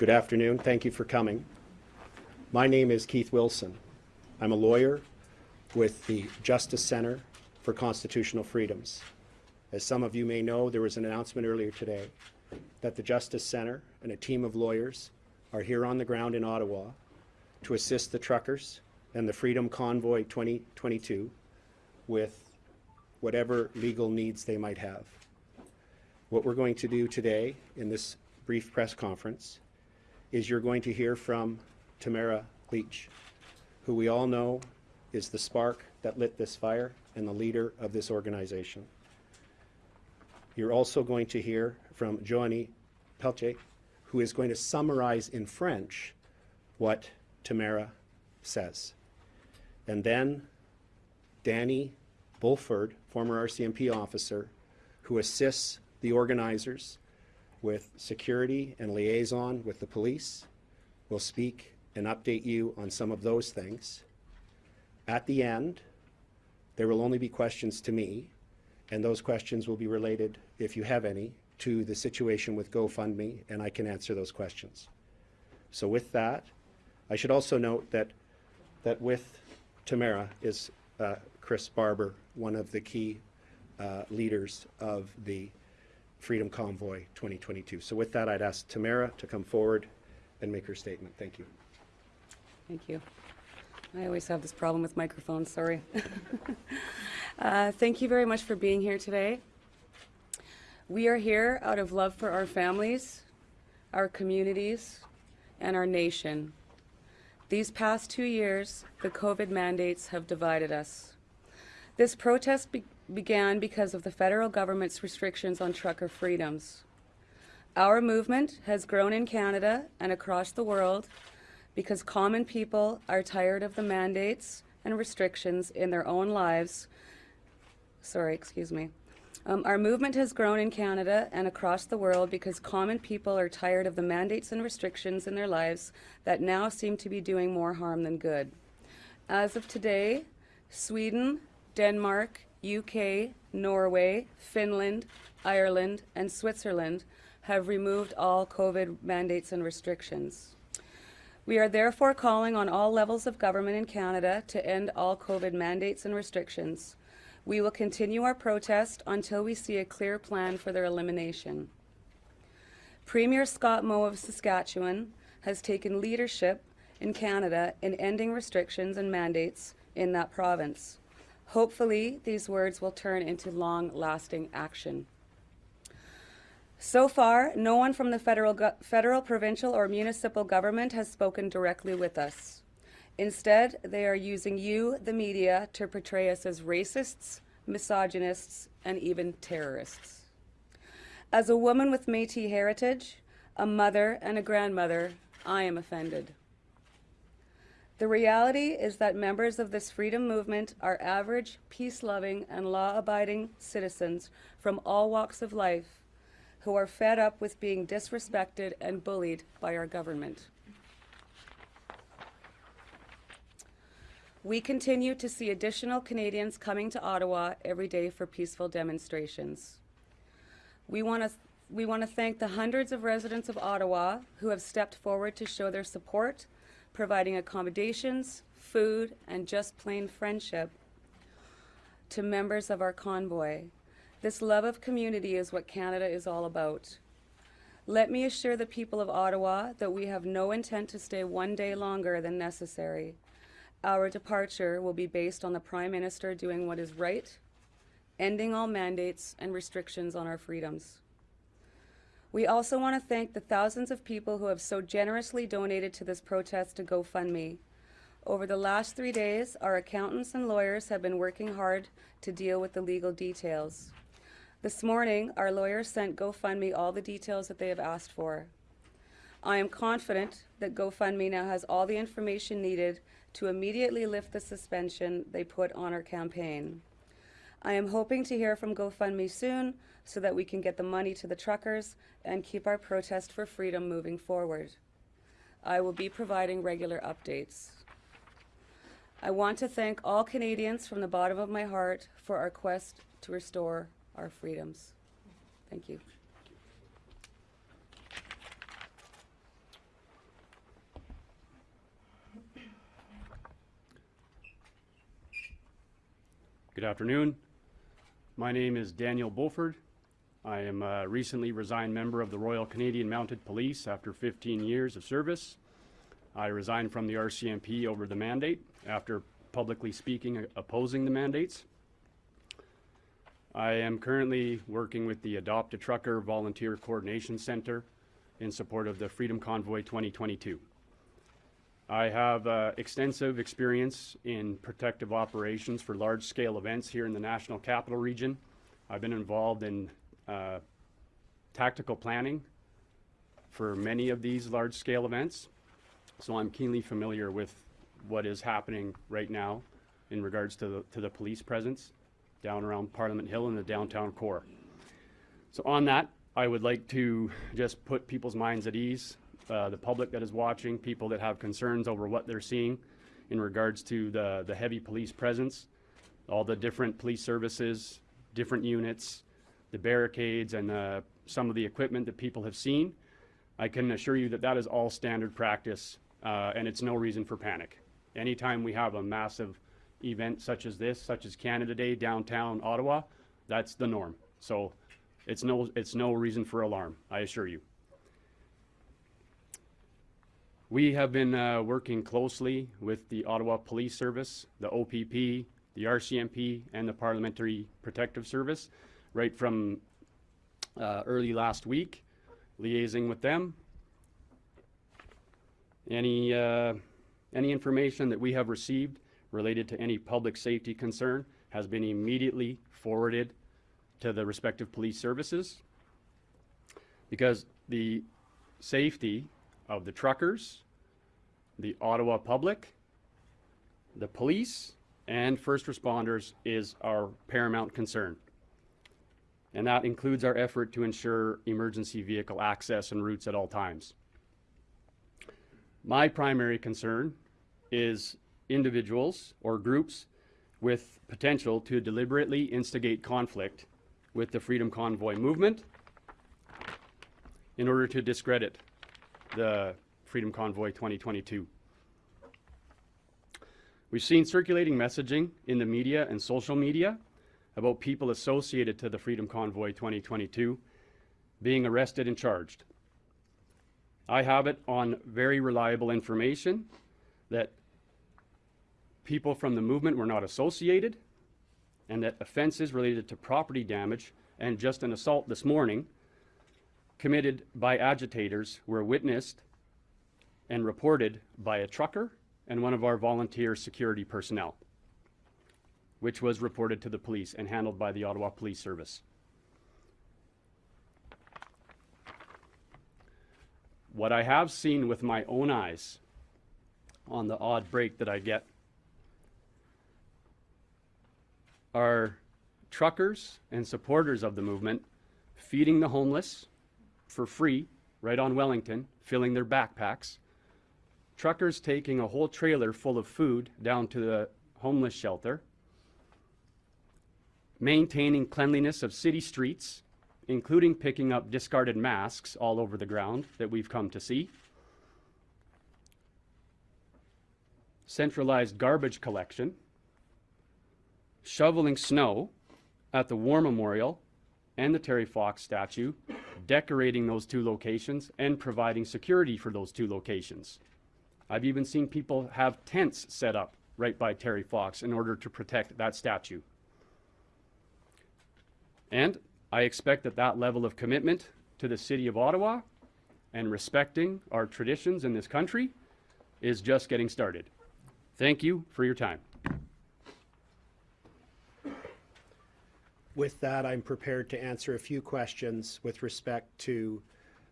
Good afternoon. Thank you for coming. My name is Keith Wilson. I'm a lawyer with the Justice Center for Constitutional Freedoms. As some of you may know, there was an announcement earlier today that the Justice Center and a team of lawyers are here on the ground in Ottawa to assist the truckers and the Freedom Convoy 2022 with whatever legal needs they might have. What we're going to do today in this brief press conference is you're going to hear from Tamara Lich, who we all know is the spark that lit this fire and the leader of this organization. You're also going to hear from Joanie Pelletier, who is going to summarize in French what Tamara says. And then Danny Bulford, former RCMP officer, who assists the organizers with security and liaison with the police, We'll speak and update you on some of those things. At the end, there will only be questions to me, and those questions will be related, if you have any, to the situation with GoFundMe, and I can answer those questions. So with that, I should also note that, that with Tamara is uh, Chris Barber, one of the key uh, leaders of the Freedom Convoy 2022. So with that, I'd ask Tamara to come forward and make her statement. Thank you. Thank you. I always have this problem with microphones, sorry. uh, thank you very much for being here today. We are here out of love for our families, our communities, and our nation. These past two years, the COVID mandates have divided us. This protest be began because of the federal government's restrictions on trucker freedoms. Our movement has grown in Canada and across the world because common people are tired of the mandates and restrictions in their own lives. Sorry, excuse me. Um, our movement has grown in Canada and across the world because common people are tired of the mandates and restrictions in their lives that now seem to be doing more harm than good. As of today, Sweden, Denmark, UK, Norway, Finland, Ireland, and Switzerland have removed all COVID mandates and restrictions. We are therefore calling on all levels of government in Canada to end all COVID mandates and restrictions. We will continue our protest until we see a clear plan for their elimination. Premier Scott Moe of Saskatchewan has taken leadership in Canada in ending restrictions and mandates in that province. Hopefully, these words will turn into long-lasting action. So far, no one from the federal, federal, provincial, or municipal government has spoken directly with us. Instead, they are using you, the media, to portray us as racists, misogynists, and even terrorists. As a woman with Métis heritage, a mother and a grandmother, I am offended. The reality is that members of this freedom movement are average, peace-loving, and law-abiding citizens from all walks of life who are fed up with being disrespected and bullied by our government. We continue to see additional Canadians coming to Ottawa every day for peaceful demonstrations. We want to we want to thank the hundreds of residents of Ottawa who have stepped forward to show their support, providing accommodations, food, and just plain friendship to members of our convoy. This love of community is what Canada is all about. Let me assure the people of Ottawa that we have no intent to stay one day longer than necessary. Our departure will be based on the Prime Minister doing what is right, ending all mandates and restrictions on our freedoms. We also want to thank the thousands of people who have so generously donated to this protest to GoFundMe. Over the last three days, our accountants and lawyers have been working hard to deal with the legal details. This morning, our lawyers sent GoFundMe all the details that they have asked for. I am confident that GoFundMe now has all the information needed to immediately lift the suspension they put on our campaign. I am hoping to hear from GoFundMe soon so that we can get the money to the truckers and keep our protest for freedom moving forward. I will be providing regular updates. I want to thank all Canadians from the bottom of my heart for our quest to restore our freedoms. Thank you. Good afternoon. My name is Daniel Bulford. I am a recently resigned member of the Royal Canadian Mounted Police after 15 years of service. I resigned from the RCMP over the mandate after publicly speaking uh, opposing the mandates. I am currently working with the Adopt a Trucker Volunteer Coordination Center in support of the Freedom Convoy 2022. I have uh, extensive experience in protective operations for large-scale events here in the National Capital Region. I've been involved in uh, tactical planning for many of these large-scale events, so I'm keenly familiar with what is happening right now in regards to the, to the police presence down around Parliament Hill in the downtown core. So on that, I would like to just put people's minds at ease, uh, the public that is watching, people that have concerns over what they're seeing in regards to the, the heavy police presence, all the different police services, different units, the barricades, and uh, some of the equipment that people have seen. I can assure you that that is all standard practice, uh, and it's no reason for panic. Anytime we have a massive event such as this, such as Canada Day downtown Ottawa, that's the norm. So it's no, it's no reason for alarm, I assure you. We have been uh, working closely with the Ottawa Police Service, the OPP, the RCMP, and the Parliamentary Protective Service, right from uh, early last week, liaising with them. Any, uh, any information that we have received related to any public safety concern has been immediately forwarded to the respective police services. Because the safety of the truckers, the Ottawa public, the police, and first responders is our paramount concern. And that includes our effort to ensure emergency vehicle access and routes at all times. My primary concern is individuals or groups with potential to deliberately instigate conflict with the Freedom Convoy movement in order to discredit the Freedom Convoy 2022. We've seen circulating messaging in the media and social media about people associated to the Freedom Convoy 2022 being arrested and charged. I have it on very reliable information that people from the movement were not associated and that offenses related to property damage and just an assault this morning committed by agitators were witnessed and reported by a trucker and one of our volunteer security personnel, which was reported to the police and handled by the Ottawa Police Service. What I have seen with my own eyes on the odd break that I get are truckers and supporters of the movement feeding the homeless for free right on Wellington, filling their backpacks. Truckers taking a whole trailer full of food down to the homeless shelter. Maintaining cleanliness of city streets, including picking up discarded masks all over the ground that we've come to see. Centralized garbage collection shoveling snow at the War Memorial and the Terry Fox statue, decorating those two locations and providing security for those two locations. I've even seen people have tents set up right by Terry Fox in order to protect that statue. And I expect that that level of commitment to the city of Ottawa and respecting our traditions in this country is just getting started. Thank you for your time. With that, I'm prepared to answer a few questions with respect to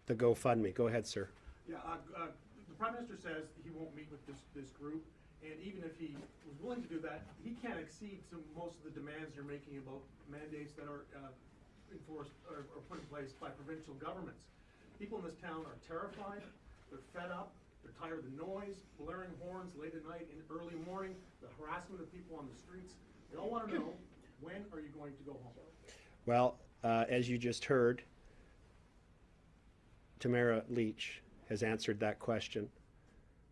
the GoFundMe. Go ahead, sir. Yeah, uh, uh, the Prime Minister says he won't meet with this, this group, and even if he was willing to do that, he can't exceed some, most of the demands you're making about mandates that are, uh, enforced or, or put in place by provincial governments. People in this town are terrified, they're fed up, they're tired of the noise, blaring horns late at night and early morning, the harassment of people on the streets. They all wanna know, when are you going to go home? Well, uh, as you just heard, Tamara Lich has answered that question.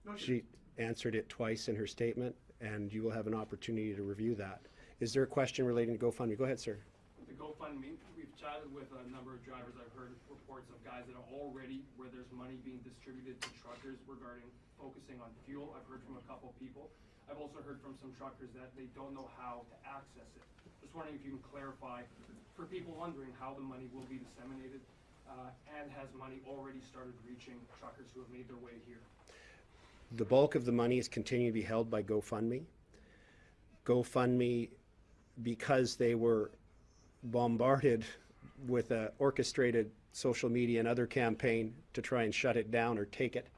No, she- She answered it twice in her statement, and you will have an opportunity to review that. Is there a question relating to GoFundMe? Go ahead, sir. The GoFundMe, we've chatted with a number of drivers. I've heard reports of guys that are already, where there's money being distributed to truckers regarding focusing on fuel. I've heard from a couple people. I've also heard from some truckers that they don't know how to access it. Just wondering if you can clarify for people wondering how the money will be disseminated, uh, and has money already started reaching truckers who have made their way here? The bulk of the money is continuing to be held by GoFundMe. GoFundMe, because they were bombarded with a orchestrated social media and other campaign to try and shut it down or take it,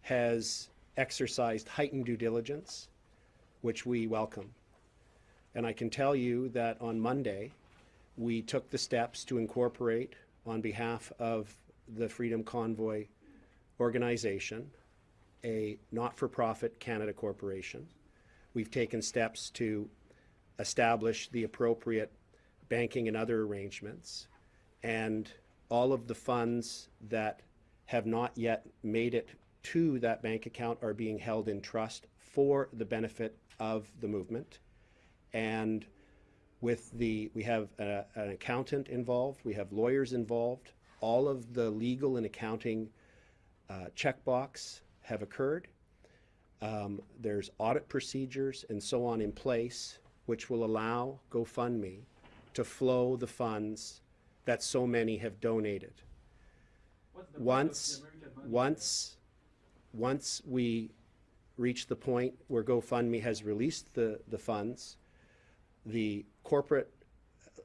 has exercised heightened due diligence, which we welcome. And I can tell you that on Monday, we took the steps to incorporate, on behalf of the Freedom Convoy organization, a not-for-profit Canada corporation. We've taken steps to establish the appropriate banking and other arrangements. And all of the funds that have not yet made it to that bank account are being held in trust for the benefit of the movement. And with the, we have a- an accountant involved, we have lawyers involved. All of the legal and accounting uh, checkbox have occurred. Um, There's audit procedures and so on in place, which will allow GoFundMe to flow the funds that so many have donated. What's the point of the Once, once, once we reach the point where GoFundMe has released the, the funds, the corporate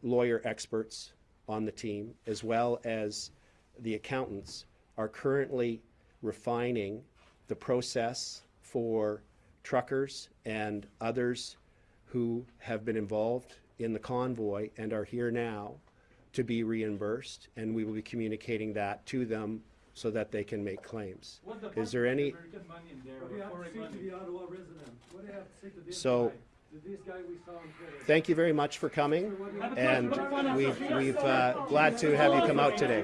lawyer experts on the team, as well as the accountants, are currently refining the process for truckers and others who have been involved in the convoy and are here now to be reimbursed, and we will be communicating that to them so that they can make claims. What's the Is point there of any, American money in there What do you have to foreign say to money? the Ottawa resident? What do you have to say to this So- we thank you very much for coming, and fund. we've, uh, glad to have you come out today.